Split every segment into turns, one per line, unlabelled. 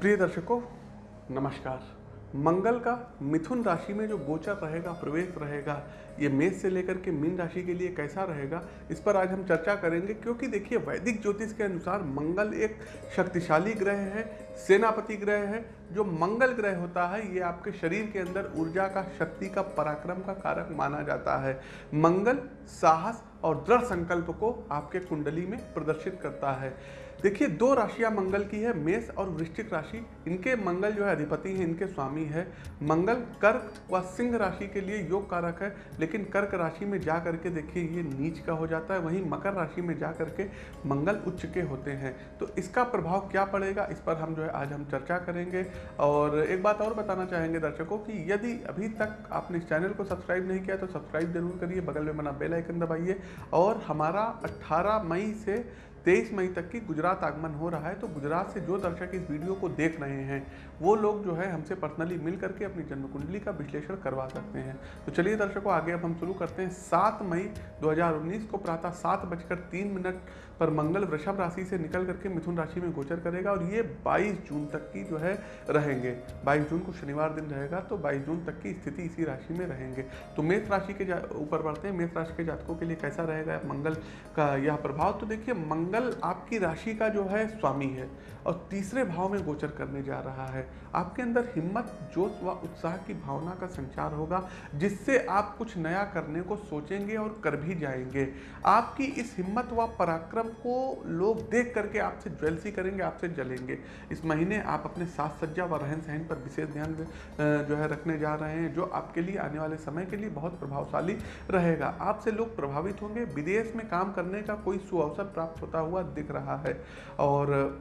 प्रिय दर्शकों नमस्कार। मंगल का मिथुन राशि में जो गोचर रहेगा, प्रवेश रहेगा, ये मेष से लेकर के मीन राशि के लिए कैसा रहेगा, इस पर आज हम चर्चा करेंगे। क्योंकि देखिए, वैदिक ज्योतिष के अनुसार मंगल एक शक्तिशाली ग्रह है, सेनापति ग्रह है। जो मंगल ग्रह होता है, ये आपके शरीर के अंदर ऊर्जा का, शक्ति का, पराक्रम का कारक माना जाता है। मंगल साहस और दृढ़ संकल्प को आपके कुंडली में प्रदर्शित करता है। देखिए, दो राशियाँ मंगल की है, मेष और वृश्चिक राशि। इनके मंगल जो है अधिपति हैं, इनके स्वामी है। मंगल कर्क व सिंह राशि के लिए योग कारक है, लेकिन कर्क राशि में जा करके देखिए, ये नीच का हो जाता है। वहीं मकर राशि में जा करके मंगल उच्च के होते हैं। तो इसका प्रभाव क्या पड़ेगा, इस पर हम जो है आज हम चर्चा करेंगे। और एक बात और बताना चाहेंगे दर्शकों की, यदि अभी तक आपने इस चैनल को सब्सक्राइब नहीं किया तो सब्सक्राइब ज़रूर करिए। बगल में बना बेल आइकन दबाइए। और हमारा 18 मई से तेईस मई तक की गुजरात आगमन हो रहा है तो गुजरात से जो दर्शक इस वीडियो को देख रहे हैं, वो लोग जो है हमसे पर्सनली मिल करके अपनी जन्म कुंडली का विश्लेषण करवा सकते हैं। तो चलिए दर्शकों, आगे अब हम शुरू करते हैं। सात मई 2019 को प्रातः सात बजकर तीन मिनट पर मंगल वृषभ राशि से निकल करके मिथुन राशि में गोचर करेगा और ये 22 जून तक की जो है रहेंगे। 22 जून को शनिवार दिन रहेगा तो 22 जून तक की स्थिति इसी राशि में रहेंगे। तो मेष राशि के ऊपर बढ़ते हैं। मेष राशि के जातकों के लिए कैसा रहेगा मंगल का यह प्रभाव? तो देखिए, मंगल आपकी राशि का जो है स्वामी है। और तीसरे भाव में गोचर करने जा रहा है। आपके अंदर हिम्मत, जोश व उत्साह की भावना का संचार होगा, जिससे आप कुछ नया करने को सोचेंगे और कर भी जाएँगे। आपकी इस हिम्मत व पराक्रम को लोग देख करके आपसे ज्वेलसी करेंगे, आपसे जलेंगे। इस महीने आप अपने साथ सज्जा व रहन सहन पर विशेष ध्यान जो है रखने जा रहे हैं, जो आपके लिए आने वाले समय के लिए बहुत प्रभावशाली रहेगा। आपसे लोग प्रभावित होंगे, विदेश में काम करने का कोई सुअवसर प्राप्त होता हुआ दिख रहा है। और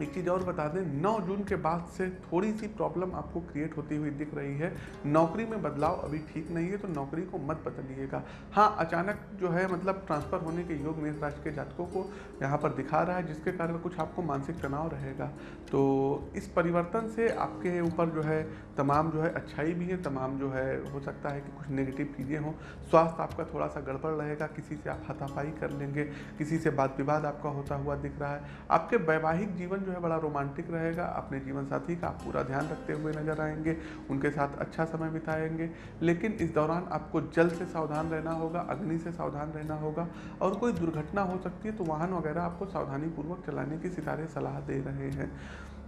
एक चीज़ और बता दें 9 जून के बाद से थोड़ी सी प्रॉब्लम आपको क्रिएट होती हुई दिख रही है। नौकरी में बदलाव अभी ठीक नहीं है तो नौकरी को मत बदलिएगा। हाँ अचानक जो है मतलब ट्रांसफ़र होने के योग मेष राशि के जातकों को यहाँ पर दिखा रहा है, जिसके कारण कुछ आपको मानसिक तनाव रहेगा। तो इस परिवर्तन से आपके ऊपर जो है, तमाम जो है अच्छाई भी है, तमाम जो है, हो सकता है कि कुछ नेगेटिव चीज़ें हों। स्वास्थ्य आपका थोड़ा सा गड़बड़ रहेगा, किसी से आप हाथापाई कर लेंगे, किसी से बात विवाद आपका होता हुआ दिख रहा है। आपके वैवाहिक जीवन जो है बड़ा रोमांटिक रहेगा। अपने जीवन साथी का पूरा ध्यान रखते हुए नज़र आएँगे, उनके साथ अच्छा समय बिताएँगे। लेकिन इस दौरान आपको जल से सावधान रहना होगा, अग्नि से सावधान रहना होगा और कोई दुर्घटना हो सकती है तो वाहन वगैरह आपको सावधानीपूर्वक चलाने की सितारे सलाह दे रहे हैं।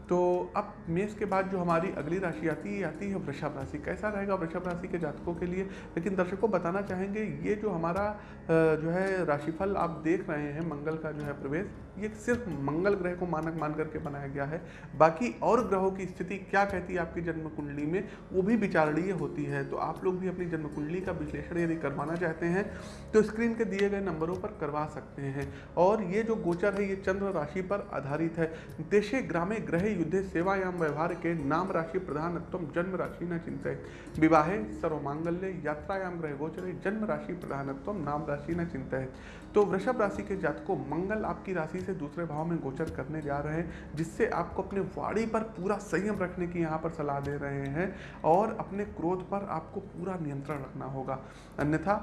तो अब मेष के बाद जो हमारी अगली राशि आती है आती है वृषभ राशि। कैसा रहेगा वृषभ राशि के जातकों के लिए? लेकिन दर्शकों बताना चाहेंगे, ये जो हमारा जो है राशिफल आप देख रहे हैं, मंगल का जो है प्रवेश, ये सिर्फ़ मंगल ग्रह को मानक मान करके बनाया गया है। बाकी और ग्रहों की स्थिति क्या कहती है आपकी जन्म कुंडली में, वो भी विचारणीय होती है। तो आप लोग भी अपनी जन्म कुंडली का विश्लेषण यदि करवाना चाहते हैं तो स्क्रीन के दिए गए नंबरों पर करवा सकते हैं। और ये जो गोचर है, ये चंद्र राशि पर आधारित है। देशे ग्रामे ग्रह युद्धे व्यवहार के नाम राशि प्रधानत्व जन्म राशि न चिंतित विवाहे सर्वमांगल्य यात्रायाम ग्रह गोचर जन्म राशि प्रधानत्व नाम राशि न चिंतित तो वृषभ राशि के जातकों मंगल आपकी राशि से दूसरे भाव में गोचर करने जा रहे हैं, जिससे आपको अपने वाणी पर पूरा संयम रखने की यहाँ पर सलाह दे रहे हैं और अपने क्रोध पर आपको पूरा नियंत्रण रखना होगा। अन्यथा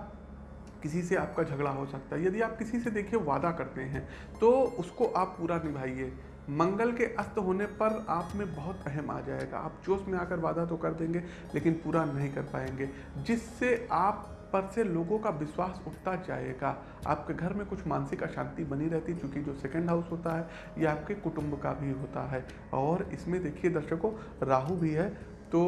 किसी से आपका झगड़ा हो सकता है। यदि आप किसी से देखिए वादा करते हैं तो उसको आप पूरा निभाइए। मंगल के अस्त होने पर आप में बहुत अहम आ जाएगा। आप जोश में आकर वादा तो कर देंगे, लेकिन पूरा नहीं कर पाएँगे, जिससे आप पर से लोगों का विश्वास उठता जाएगा। आपके घर में कुछ मानसिक अशांति बनी रहती क्योंकि जो सेकंड हाउस होता है, ये आपके कुटुंब का भी होता है। और इसमें देखिए दर्शकों, राहु भी है तो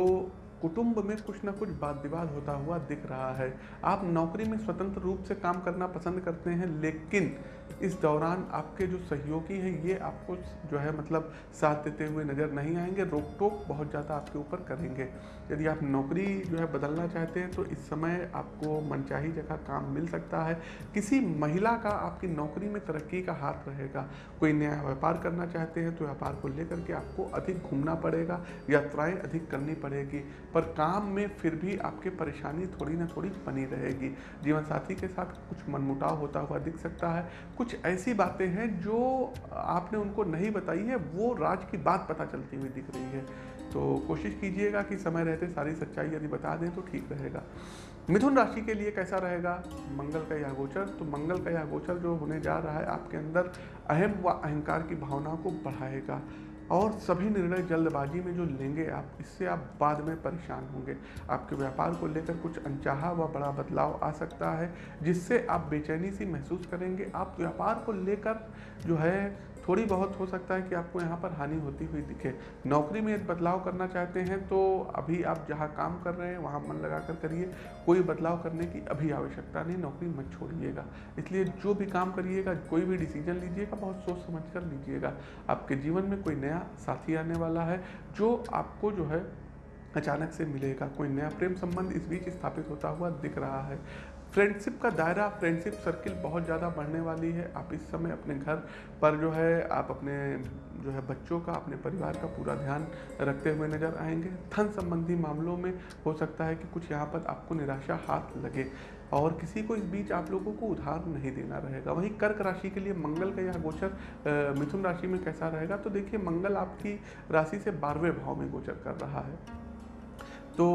कुटुंब में कुछ ना कुछ वाद विवाद होता हुआ दिख रहा है। आप नौकरी में स्वतंत्र रूप से काम करना पसंद करते हैं, लेकिन इस दौरान आपके जो सहयोगी हैं, ये आपको जो है मतलब साथ देते हुए नज़र नहीं आएँगे रोक टोक बहुत ज़्यादा आपके ऊपर करेंगे। यदि आप नौकरी जो है बदलना चाहते हैं तो इस समय आपको मनचाही जगह काम मिल सकता है। किसी महिला का आपकी नौकरी में तरक्की का हाथ रहेगा। कोई नया व्यापार करना चाहते हैं तो व्यापार को लेकर के आपको अधिक घूमना पड़ेगा, यात्राएँ अधिक करनी पड़ेगी। पर काम में फिर भी आपके परेशानी थोड़ी ना थोड़ी बनी रहेगी। जीवन साथी के साथ कुछ मनमुटाव होता हुआ दिख सकता है। कुछ ऐसी बातें हैं जो आपने उनको नहीं बताई है, वो राज की बात पता चलती हुई दिख रही है। तो कोशिश कीजिएगा कि समय रहते सारी सच्चाई यदि बता दें तो ठीक रहेगा। मिथुन राशि के लिए कैसा रहेगा? मंगल का यह गोचर तो मंगल का यह गोचर जो होने जा रहा है, आपके अंदर अहम व अहंकार की भावना को बढ़ाएगा। और सभी निर्णय जल्दबाजी में जो लेंगे आप, इससे आप बाद में परेशान होंगे। आपके व्यापार को लेकर कुछ अनचाहा व बड़ा बदलाव आ सकता है, जिससे आप बेचैनी सी महसूस करेंगे। आप व्यापार को लेकर जो है थोड़ी बहुत हो सकता है कि आपको यहाँ पर हानि होती हुई दिखे। नौकरी में यदि बदलाव करना चाहते हैं तो अभी आप जहाँ काम कर रहे हैं, वहाँ मन लगा कर करिए। कोई बदलाव करने की अभी आवश्यकता नहीं, नौकरी मत छोड़िएगा। इसलिए जो भी काम करिएगा, कोई भी डिसीज़न लीजिएगा, बहुत सोच समझ कर लीजिएगा। आपके जीवन में कोई नया साथी आने वाला है, जो आपको जो है अचानक से मिलेगा। कोई नया प्रेम संबंध इस बीच स्थापित होता हुआ दिख रहा है। फ्रेंडशिप का दायरा फ्रेंडशिप सर्किल बहुत ज़्यादा बढ़ने वाली है। आप इस समय अपने घर पर जो है, आप अपने जो है बच्चों का, अपने परिवार का पूरा ध्यान रखते हुए नज़र आएँगे। धन संबंधी मामलों में हो सकता है कि कुछ यहाँ पर आपको निराशा हाथ लगे और किसी को इस बीच आप लोगों को उधार नहीं देना रहेगा। वहीं कर्क राशि के लिए मंगल का यह गोचर मिथुन राशि में कैसा रहेगा? तो देखिए, मंगल आपकी राशि से बारहवें भाव में गोचर कर रहा है। तो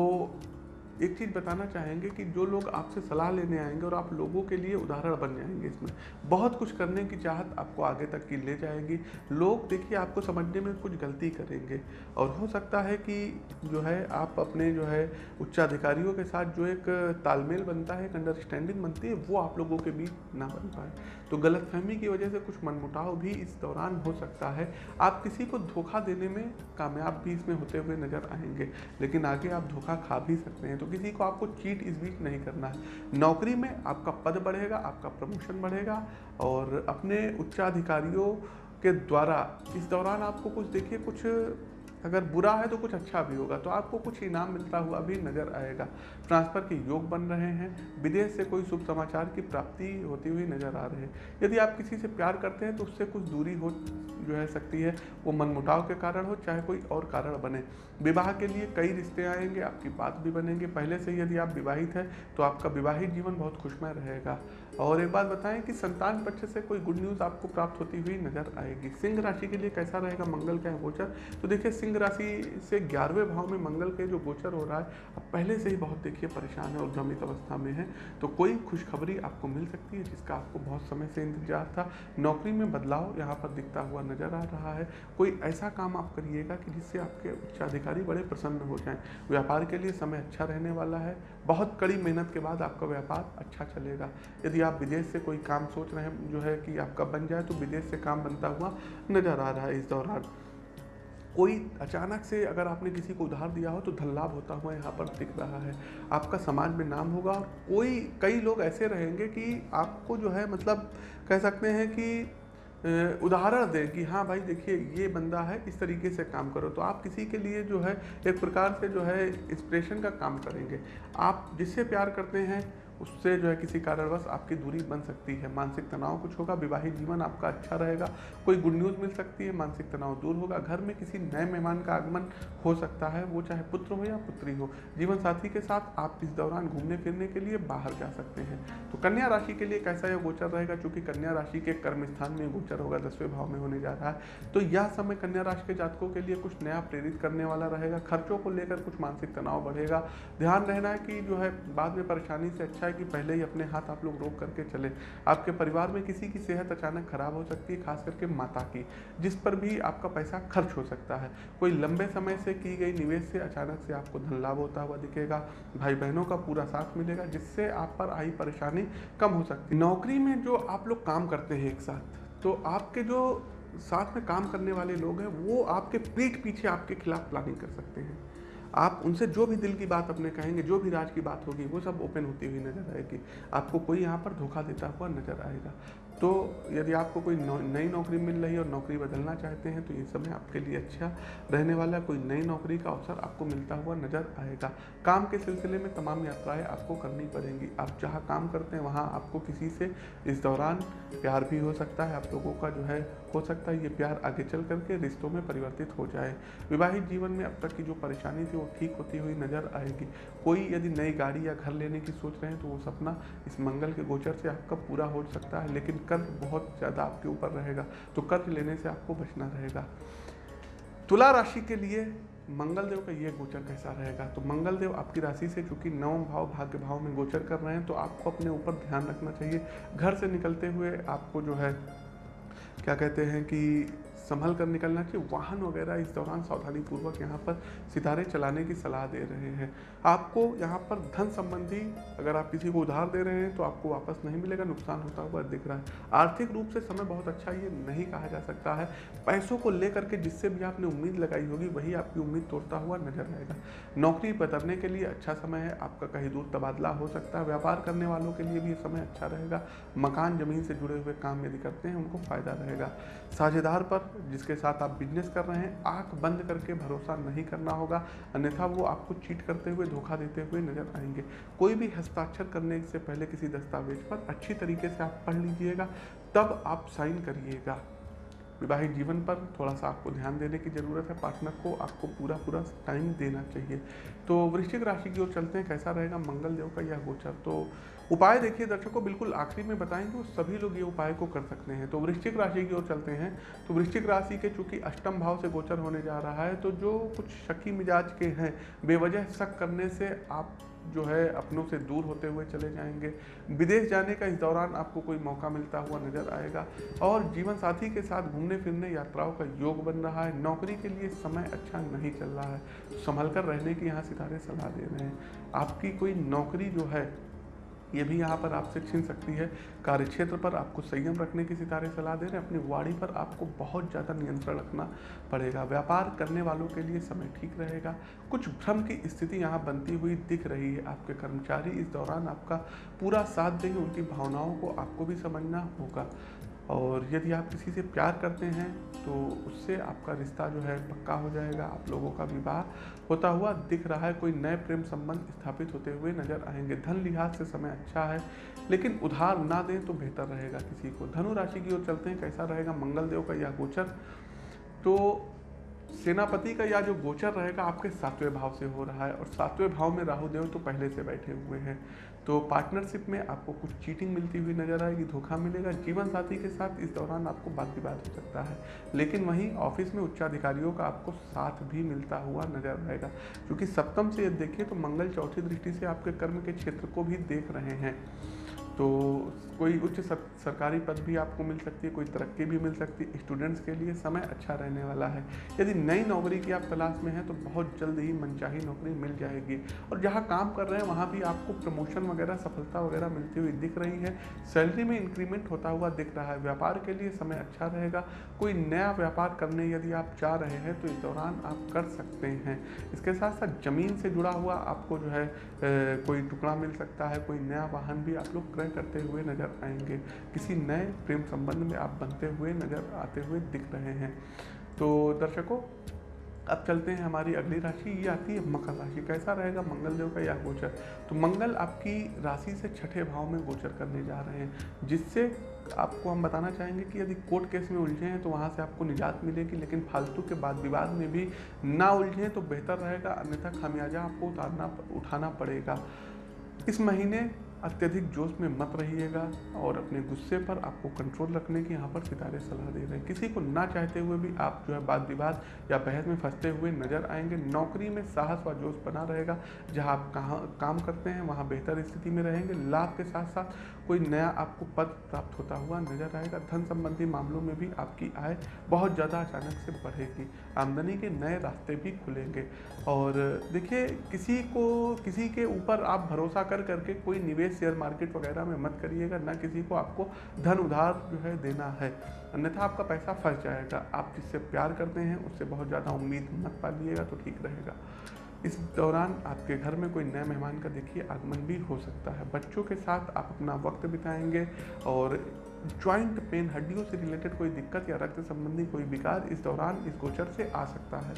एक चीज़ बताना चाहेंगे कि जो लोग आपसे सलाह लेने आएँगे और आप लोगों के लिए उदाहरण बन जाएँगे इसमें, बहुत कुछ करने की चाहत आपको आगे तक की ले जाएगी। लोग देखिए, आपको समझने में कुछ गलती करेंगे और हो सकता है कि जो है, आप अपने जो है, उच्चाधिकारियों के साथ जो एक तालमेल बनता है, एक अंडरस्टैंडिंग बनती है, वो आप लोगों के बीच ना बन पाए। तो गलतफहमी की वजह से कुछ मनमुटाव भी इस दौरान हो सकता है। आप किसी को धोखा देने में कामयाब भी इसमें होते हुए नज़र आएँगे, लेकिन आगे आप धोखा खा भी सकते हैं। तो किसी को आपको चीट इस बीच नहीं करना है। नौकरी में आपका पद बढ़ेगा, आपका प्रमोशन बढ़ेगा और अपने उच्चाधिकारियों के द्वारा इस दौरान आपको कुछ, देखिए, कुछ अगर बुरा है तो कुछ अच्छा भी होगा तो आपको कुछ इनाम मिलता हुआ भी नज़र आएगा। ट्रांसफ़र के योग बन रहे हैं, विदेश से कोई शुभ समाचार की प्राप्ति होती हुई नज़र आ रही है। यदि आप किसी से प्यार करते हैं तो उससे कुछ दूरी हो, जो है सकती है, वो मनमुटाव के कारण हो, चाहे कोई और कारण बने। विवाह के लिए कई रिश्ते आएँगे, आपकी बात भी बनेंगे। पहले से यदि आप विवाहित हैं तो आपका विवाहित जीवन बहुत खुशमय रहेगा। और एक बात बताएँ कि संतान पक्ष से कोई गुड न्यूज़ आपको प्राप्त होती हुई नज़र आएगी। सिंह राशि के लिए कैसा रहेगा? मंगल का गोचर। तो देखिए, सिंह राशि से ग्यारहवें भाव में मंगल के जो गोचर हो रहा है अब पहले से ही बहुत देखिए, परेशान है और भ्रमित अवस्था में है। तो कोई खुशखबरी आपको मिल सकती है, जिसका आपको बहुत समय से इंतज़ार था। नौकरी में बदलाव यहाँ पर दिखता हुआ नज़र आ रहा है। कोई ऐसा काम आप करिएगा कि जिससे आपके उच्चाधिकारी बड़े प्रसन्न हो जाएँ। व्यापार के लिए समय अच्छा रहने वाला है। बहुत कड़ी मेहनत के बाद आपका व्यापार अच्छा चलेगा। यदि आप विदेश से कोई काम सोच रहे हैं, जो है कि आपका बन जाए तो विदेश से काम बनता हुआ नज़र आ रहा है इस दौरान। कोई अचानक से अगर आपने किसी को उधार दिया हो तो धन लाभ होता हुआ यहाँ पर दिख रहा है। आपका समाज में नाम होगा और कोई, कई लोग ऐसे रहेंगे कि आपको जो है मतलब कह सकते हैं कि उदाहरण दें कि हाँ भाई देखिए ये बंदा है, इस तरीके से काम करो। तो आप किसी के लिए जो है, एक प्रकार से जो है इंस्पिरेशन का काम करेंगे। आप जिससे प्यार करते हैं उससे जो है किसी कारणवश आपकी दूरी बन सकती है। मानसिक तनाव कुछ होगा, विवाहित जीवन आपका अच्छा रहेगा, कोई गुड न्यूज़ मिल सकती है, मानसिक तनाव दूर होगा। घर में किसी नए मेहमान का आगमन हो सकता है, वो चाहे पुत्र हो या पुत्री हो। जीवन साथी के साथ आप इस दौरान घूमने फिरने के लिए बाहर जा सकते हैं। तो कन्या राशि के लिए कैसा यह गोचर रहेगा, चूँकि कन्या राशि के कर्म स्थान में गोचर होगा, दसवें भाव में होने जा रहा है। तो यह समय कन्या राशि के जातकों के लिए कुछ नया प्रेरित करने वाला रहेगा। खर्चों को लेकर कुछ मानसिक तनाव बढ़ेगा। ध्यान रहना है कि जो है बाद में परेशानी से अच्छा है कि पहले ही अपने हाथ आप लोग रोक करके चले। आपके परिवार में किसी की सेहत अचानक खराब हो सकती है, खास करके माता की, जिस पर भी आपका पैसा खर्च हो सकता है। कोई लंबे समय से की गई निवेश से अचानक से आपको धन लाभ होता हुआ दिखेगा भाई बहनों का पूरा साथ मिलेगा, जिससे आप पर आई परेशानी कम हो सकती है। नौकरी में जो आप लोग काम करते हैं एक साथ तो आपके जो साथ में काम करने वाले लोग हैं, वो आपके पीठ पीछे आपके खिलाफ प्लानिंग कर सकते हैं। आप उनसे जो भी दिल की बात अपने कहेंगे, जो भी राज की बात होगी, वो सब ओपन होती हुई नज़र आएगी। आपको कोई यहाँ पर धोखा देता हुआ नज़र आएगा। तो यदि आपको कोई नई नौकरी मिल रही है और नौकरी बदलना चाहते हैं तो ये समय आपके लिए अच्छा रहने वाला कोई नई नौकरी का अवसर आपको मिलता हुआ नज़र आएगा। काम के सिलसिले में तमाम यात्राएँ आपको करनी पड़ेंगी। आप जहाँ काम करते हैं, वहाँ आपको किसी से इस दौरान प्यार भी हो सकता है। आप लोगों का जो है, हो सकता है ये प्यार आगे चल करके रिश्तों में परिवर्तित हो जाए। विवाहित जीवन में अब तक की जो परेशानी थी, वो ठीक होती हुई नज़र आएगी। कोई यदि नई गाड़ी या घर लेने की सोच रहे हैं तो वो सपना इस मंगल के गोचर से आपका पूरा हो सकता है। लेकिन कर्ज बहुत ज़्यादा आपके ऊपर रहेगा तो कर्ज लेने से आपको बचना रहेगा। तुला राशि के लिए मंगलदेव का ये गोचर कैसा रहेगा? तो मंगलदेव आपकी राशि से चूँकि नवम भाव, भाग्य भाव में गोचर कर रहे हैं तो आपको अपने ऊपर ध्यान रखना चाहिए। घर से निकलते हुए आपको जो है, क्या कहते हैं कि संभल कर निकलना चाहिए वाहन वगैरह इस दौरान सावधानी पूर्वक यहाँ पर सितारे चलाने की सलाह दे रहे हैं। आपको यहाँ पर धन संबंधी अगर आप किसी को उधार दे रहे हैं तो आपको वापस नहीं मिलेगा, नुकसान होता हुआ दिख रहा है। आर्थिक रूप से समय बहुत अच्छा ये नहीं कहा जा सकता है। पैसों को लेकर के जिससे भी आपने उम्मीद लगाई होगी, वही आपकी उम्मीद तोड़ता हुआ नज़र आएगा। नौकरी बदलने के लिए अच्छा समय है, आपका कहीं दूर तबादला हो सकता है। व्यापार करने वालों के लिए भी ये समय अच्छा रहेगा। मकान, ज़मीन से जुड़े हुए काम यदि करते हैं, उनको फ़ायदा रहेगा। साझेदार पर जिसके साथ आप बिज़नेस कर रहे हैं, आँख बंद करके भरोसा नहीं करना होगा। अन्यथा वो आपको चीट करते हुए, धोखा देते हुए नज़र आएँगे। कोई भी हस्ताक्षर करने से पहले किसी दस्तावेज़ पर अच्छी तरीके से आप पढ़ लीजिएगा, तब आप साइन करिएगा। विवाहित जीवन पर थोड़ा सा आपको ध्यान देने की ज़रूरत है पार्टनर को आपको पूरा पूरा टाइम देना चाहिए। तो वृश्चिक राशि की ओर चलते हैं, कैसा रहेगा? मंगल देव का यह गोचर। तो उपाय देखिए, दर्शकों, बिल्कुल आखिरी में बताएँगे सभी लोग ये उपाय को कर सकते हैं। तो वृश्चिक राशि की ओर चलते हैं। तो वृश्चिक राशि के चूँकि अष्टम भाव से गोचर होने जा रहा है तो जो कुछ शकी मिजाज के हैं, बेवजह शक करने से आप जो है अपनों से दूर होते हुए चले जाएँगे। विदेश जाने का इस दौरान आपको कोई मौका मिलता हुआ नज़र आएगा और जीवन साथी के साथ घूमने फिरने यात्राओं का योग बन रहा है। नौकरी के लिए समय अच्छा नहीं चल रहा है। संभल कर रहने की यहाँ सितारे सलाह दे रहे हैं। आपकी कोई नौकरी जो है ये भी यहाँ पर आपसे छीन सकती है। कार्य क्षेत्र पर आपको संयम रखने की सितारे सलाह दे रहे हैं। अपनी वाणी पर आपको बहुत ज़्यादा नियंत्रण रखना पड़ेगा। व्यापार करने वालों के लिए समय ठीक रहेगा। कुछ भ्रम की स्थिति यहाँ बनती हुई दिख रही है। आपके कर्मचारी इस दौरान आपका पूरा साथ देंगे। उनकी भावनाओं को आपको भी समझना होगा। और यदि आप किसी से प्यार करते हैं तो उससे आपका रिश्ता जो है पक्का हो जाएगा, आप लोगों का विवाह होता हुआ दिख रहा है, कोई नए प्रेम संबंध स्थापित होते हुए नज़र आएँगे। धन लिहाज से समय अच्छा है, लेकिन उधार ना दें तो बेहतर रहेगा किसी को। धनु राशि की ओर चलते हैं, कैसा रहेगा? मंगल देव का यह गोचर। तो सेनापति का या जो गोचर रहेगा आपके सातवें भाव से हो रहा है और सातवें भाव में राहु देव तो पहले से बैठे हुए हैं। तो पार्टनरशिप में आपको कुछ चीटिंग मिलती हुई नज़र आएगी, धोखा मिलेगा, जीवन साथी के साथ इस दौरान आपको बात की बात हो सकता है। लेकिन वहीं ऑफ़िस में उच्चाधिकारियों का आपको साथ भी मिलता हुआ नज़र आएगा। क्योंकि सप्तम से यदि देखिए तो मंगल चौथी दृष्टि से आपके कर्म के क्षेत्र को भी देख रहे हैं। तो कोई उच्च सर, सरकारी पद भी आपको मिल सकती है कोई तरक्की भी मिल सकती है। स्टूडेंट्स के लिए समय अच्छा रहने वाला है। यदि नई नौकरी की आप तलाश में हैं तो बहुत जल्द ही मनचाही नौकरी मिल जाएगी। और जहाँ काम कर रहे हैं वहाँ भी आपको प्रमोशन वगैरह सफलता वगैरह मिलती हुई दिख रही है। सैलरी में इंक्रीमेंट होता हुआ दिख रहा है। व्यापार के लिए समय अच्छा रहेगा। कोई नया व्यापार करने यदि आप चाह रहे हैं तो इस दौरान आप कर सकते हैं। इसके साथ साथ ज़मीन से जुड़ा हुआ आपको जो है कोई टुकड़ा मिल सकता है कोई नया वाहन भी आप लोग क्रय करते हुए नज़र आएँगे। किसी नए प्रेम संबंध में आप बनते हुए नज़र आते हुए दिख रहे हैं। तो दर्शकों, अब चलते हैं हमारी अगली राशि, ये आती है मकर राशि। कैसा रहेगा मंगल देव का यह गोचर? तो मंगल आपकी राशि से छठे भाव में गोचर करने जा रहे हैं, जिससे आपको हम बताना चाहेंगे कि यदि कोर्ट केस में उलझे हैं तो वहाँ से आपको निजात मिलेगी, लेकिन फालतू के बाद विवाद में भी ना उलझें तो बेहतर रहेगा, अन्यथा खामियाजा आपको उतारना, उठाना पड़ेगा। इस महीने अत्यधिक जोश में मत रहिएगा और अपने गुस्से पर आपको कंट्रोल रखने की यहाँ पर सितारे सलाह दे रहे हैं। किसी को ना चाहते हुए भी आप जो है वाद विवाद या बहस में फंसते हुए नज़र आएँगे। नौकरी में साहस व जोश बना रहेगा। जहाँ आप कहाँ, काम करते हैं, वहाँ बेहतर स्थिति में रहेंगे। लाभ के साथ साथ कोई नया आपको पद प्राप्त होता हुआ नज़र आएगा। धन संबंधी मामलों में भी आपकी आय बहुत ज़्यादा अचानक से बढ़ेगी। आमदनी के नए रास्ते भी खुलेंगे। और देखिए, किसी को, किसी के ऊपर आप भरोसा कर करके कोई निवेश शेयर मार्केट वगैरह में मत करिएगा, ना किसी को आपको धन उधार जो है देना है। अन्यथा आपका पैसा फंस जाएगा। आप जिससे प्यार करते हैं, उससे बहुत ज़्यादा उम्मीद मत पालिएगा तो ठीक रहेगा। इस दौरान आपके घर में कोई नए मेहमान का देखिए आगमन भी हो सकता है। बच्चों के साथ आप अपना वक्त बिताएँगे और ज्वाइंट पेन हड्डियों से रिलेटेड कोई दिक्कत या रक्त संबंधी कोई विकार इस दौरान इस गोचर से आ सकता है।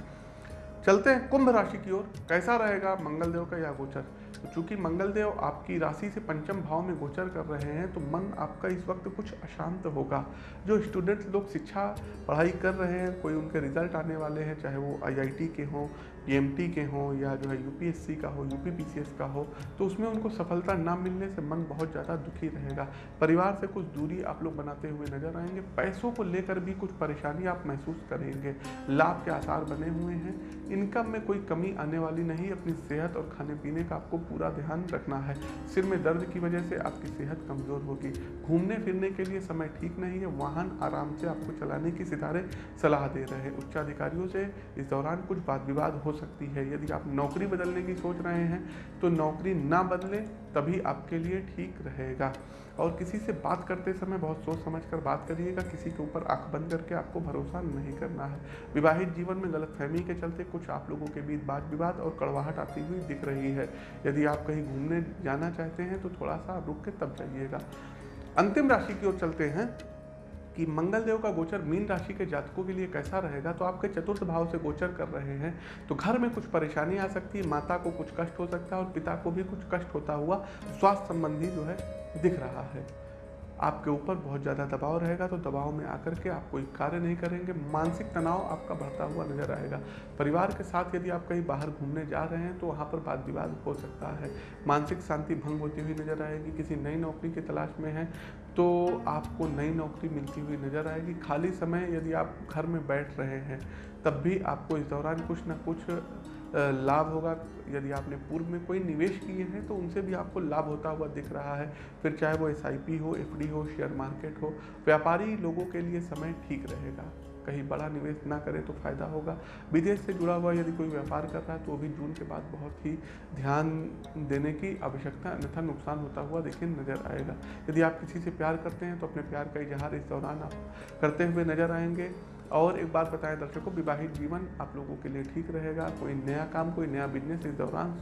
चलते हैं कुंभ राशि की ओर। कैसा रहेगा मंगलदेव का यह गोचर? तो चूँकि मंगलदेव आपकी राशि से पंचम भाव में गोचर कर रहे हैं तो मन आपका इस वक्त कुछ अशांत होगा। जो स्टूडेंट्स लोग शिक्षा, पढ़ाई कर रहे हैं, कोई उनके रिज़ल्ट आने वाले हैं, चाहे वो आईआईटी के हों ई के हों या जो है यूपीएससी का हो यूपीपीसीएस का हो तो उसमें उनको सफलता ना मिलने से मन बहुत ज़्यादा दुखी रहेगा। परिवार से कुछ दूरी आप लोग बनाते हुए नज़र आएँगे, पैसों को लेकर भी कुछ परेशानी आप महसूस करेंगे। लाभ के आसार बने हुए हैं। इनकम में कोई कमी आने वाली नहीं, अपनी सेहत और खाने पीने का आपको पूरा ध्यान रखना है। सिर में दर्द की वजह से आपकी सेहत कमज़ोर होगी। घूमने फिरने के लिए समय ठीक नहीं है, वाहन आराम से आपको चलाने की सितारे सलाह दे रहे हैं। उच्चाधिकारियों से इस दौरान कुछ वाद विवाद हो सकती है। यदि आप नौकरी बदलने की सोच रहे हैं तो नौकरी ना बदलें तभी आपके लिए ठीक रहेगा। और किसी से बात करते समय बहुत सोच समझ कर बात करिएगा। किसी के ऊपर आँख बंद करके आपको भरोसा नहीं करना है। विवाहित जीवन में गलतफहमी के चलते कुछ आप लोगों के बीच बात विवाद और कड़वाहट आती हुई दिख रही है। यदि आप कहीं घूमने जाना चाहते हैं तो थोड़ा सा रुक के तब जाइएगा। अंतिम राशि की ओर चलते हैं। कि मंगलदेव का गोचर मीन राशि के जातकों के लिए कैसा रहेगा? तो आपके चतुर्थ भाव से गोचर कर रहे हैं। तो घर में कुछ परेशानी आ सकती है, माता को कुछ कष्ट हो सकता है और पिता को भी कुछ कष्ट होता हुआ स्वास्थ्य संबंधी जो है दिख रहा है। आपके ऊपर बहुत ज़्यादा दबाव रहेगा तो दबाव में आकर के आप कोई कार्य नहीं करेंगे, मानसिक तनाव आपका बढ़ता हुआ नज़र आएगा। परिवार के साथ यदि आप कहीं बाहर घूमने जा रहे हैं तो वहाँ पर वाद विवाद हो सकता है। मानसिक शांति भंग होती हुई नज़र आएगी, किसी नई नौकरी की तलाश में है तो आपको नई नौकरी मिलती हुई नज़र आएगी। खाली समय यदि आप घर में बैठ रहे हैं, तब भी आपको इस दौरान कुछ ना कुछ लाभ होगा। यदि आपने पूर्व में कोई निवेश किए हैं तो उनसे भी आपको लाभ होता हुआ दिख रहा है। फिर चाहे वो एसआईपी हो एफडी हो शेयर मार्केट हो, व्यापारी लोगों के लिए समय ठीक रहेगा। कहीं बड़ा निवेश ना करें तो फ़ायदा होगा। विदेश से जुड़ा हुआ यदि कोई व्यापार कर रहा है तो भी जून के बाद बहुत ही ध्यान देने की आवश्यकता अन्यथा नुकसान होता हुआ देखिए नज़र आएगा। यदि आप किसी से प्यार करते हैं तो अपने प्यार का इजहार इस दौरान आप करते हुए नज़र आएँगे। और एक बात बताएँ दर्शकों, विवाहित जीवन आप लोगों के लिए ठीक रहेगा। कोई नया काम, कोई नया बिज़नेस इस दौरान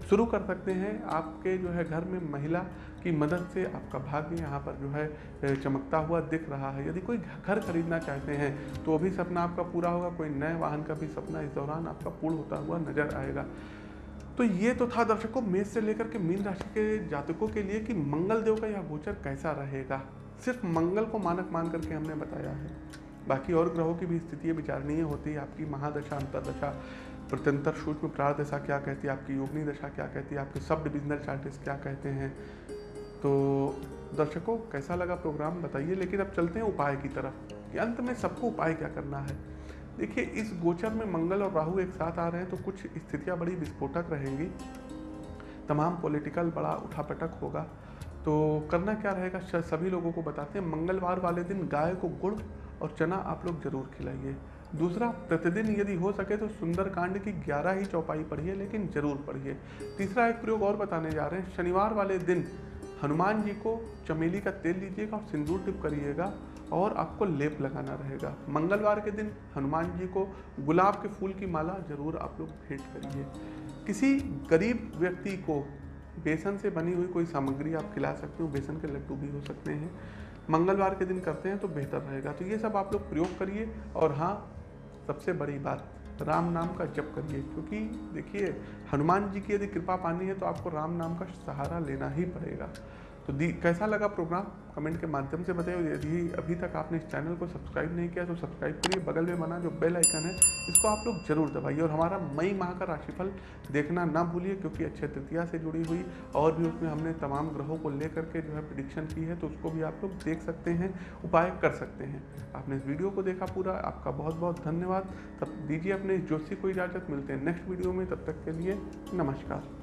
शुरू कर सकते हैं। आपके जो है घर में महिला की मदद से आपका भाग्य यहाँ पर जो है चमकता हुआ दिख रहा है। यदि कोई घर खरीदना चाहते हैं तो भी सपना आपका पूरा होगा, कोई नए वाहन का भी सपना इस दौरान आपका पूर्ण होता हुआ नज़र आएगा। तो ये तो था दर्शकों, मेष से लेकर के मीन राशि के जातकों के लिए कि मंगल देव का यह गोचर कैसा रहेगा। सिर्फ़ मंगल को मानक मान करके हमने बताया है। बाकी और ग्रहों की भी स्थितियाँ विचारणीय होती है, आपकी महादशा, अंतरदशा। प्रत्यंतर सूक्ष्म प्रार दशा क्या कहती है? आपकी योगनी दशा क्या कहती है? आपके सब डिविजनल चार्टिस क्या कहते हैं? तो दर्शकों, कैसा लगा प्रोग्राम बताइए। लेकिन अब चलते हैं उपाय की तरफ़, कि अंत में सबको उपाय क्या करना है? देखिए, इस गोचर में मंगल और राहु एक साथ आ रहे हैं तो कुछ स्थितियाँ बड़ी विस्फोटक रहेंगी। तमाम पॉलिटिकल बड़ा उठापटक होगा। तो करना क्या रहेगा? सभी लोगों को बताते हैं। मंगलवार वाले दिन गाय को गुड़ और चना आप लोग ज़रूर खिलाइए। दूसरा, प्रतिदिन यदि हो सके तो सुंदरकांड की ग्यारह ही चौपाई पढ़िए, लेकिन ज़रूर पढ़िए। तीसरा एक प्रयोग और बताने जा रहे हैं। शनिवार वाले दिन हनुमान जी को चमेली का तेल लीजिएगा और सिंदूर टिप करिएगा और आपको लेप लगाना रहेगा। मंगलवार के दिन हनुमान जी को गुलाब के फूल की माला ज़रूर आप लोग भेंट करिए। किसी गरीब व्यक्ति को बेसन से बनी हुई कोई सामग्री आप खिला सकते हो। बेसन के लड्डू भी हो सकते हैं। मंगलवार के दिन करते हैं तो बेहतर रहेगा। तो ये सब आप लोग प्रयोग करिए और हाँ सबसे बड़ी बात, राम नाम का जप करिए, क्योंकि देखिए, हनुमान जी की यदि कृपा पानी है तो आपको राम नाम का सहारा लेना ही पड़ेगा। तो दी, कैसा लगा प्रोग्राम कमेंट के माध्यम से बताइए। यदि अभी तक आपने इस चैनल को सब्सक्राइब नहीं किया तो सब्सक्राइब करिए। बगल में बना जो बेल आइकन है, इसको आप लोग ज़रूर दबाइए। और हमारा मई माह का राशिफल देखना ना भूलिए, क्योंकि अच्छे तृतीया से जुड़ी हुई और भी उसमें हमने तमाम ग्रहों को लेकर के जो है प्रडिक्शन की है तो उसको भी आप लोग देख सकते हैं, उपाय कर सकते हैं। आपने इस वीडियो को देखा पूरा। आपका बहुत बहुत धन्यवाद। तब दीजिए अपने जोशी को इजाज़त। मिलते हैं नेक्स्ट वीडियो में। तब तक के लिए नमस्कार।